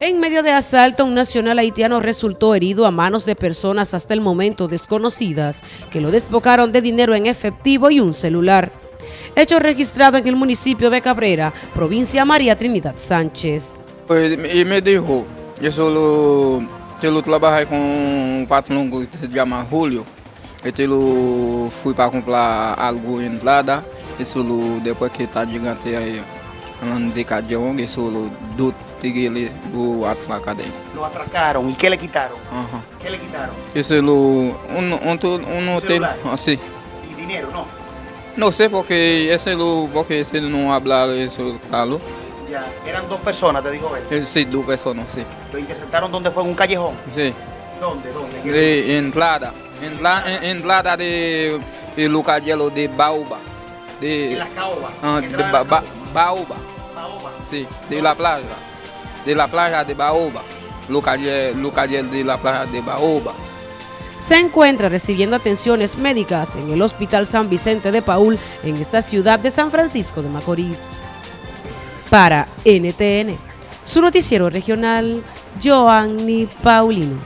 En medio de asalto, un nacional haitiano resultó herido a manos de personas hasta el momento desconocidas que lo despocaron de dinero en efectivo y un celular. Hecho registrado en el municipio de Cabrera, provincia María Trinidad Sánchez. Pues, y me dijo, yo solo, yo trabajé con un patrón que se llama Julio. Yo fui para comprar algo en entrada, y solo después que está llegando ahí, solo dos tigres lo atracaron. Lo atracaron, ¿y qué le quitaron? Ajá. ¿Qué le quitaron? Eso lo, un, un, un hotel, así. ¿Y dinero, no? No sé porque ese lo, porque ese no habla eso, claro. Ya, eran dos personas, te dijo él. Eh, Sí, dos personas, sí. Lo interceptaron donde fue en un callejón. Sí. ¿Dónde? ¿Dónde? ¿Qué- De entrada, entrada, entrada de, de Lucayelo de Baoba. De, En las caobas. ah, de Ba- Ba-. Baoba, Caoba. sí, de la playa. De la playa de Baoba. Lucayel, Lucayel de la playa de Baoba. Se encuentra recibiendo atenciones médicas en el Hospital San Vicente de Paul en esta ciudad de San Francisco de Macorís. Para NTN, su noticiero regional, Joanny Paulino.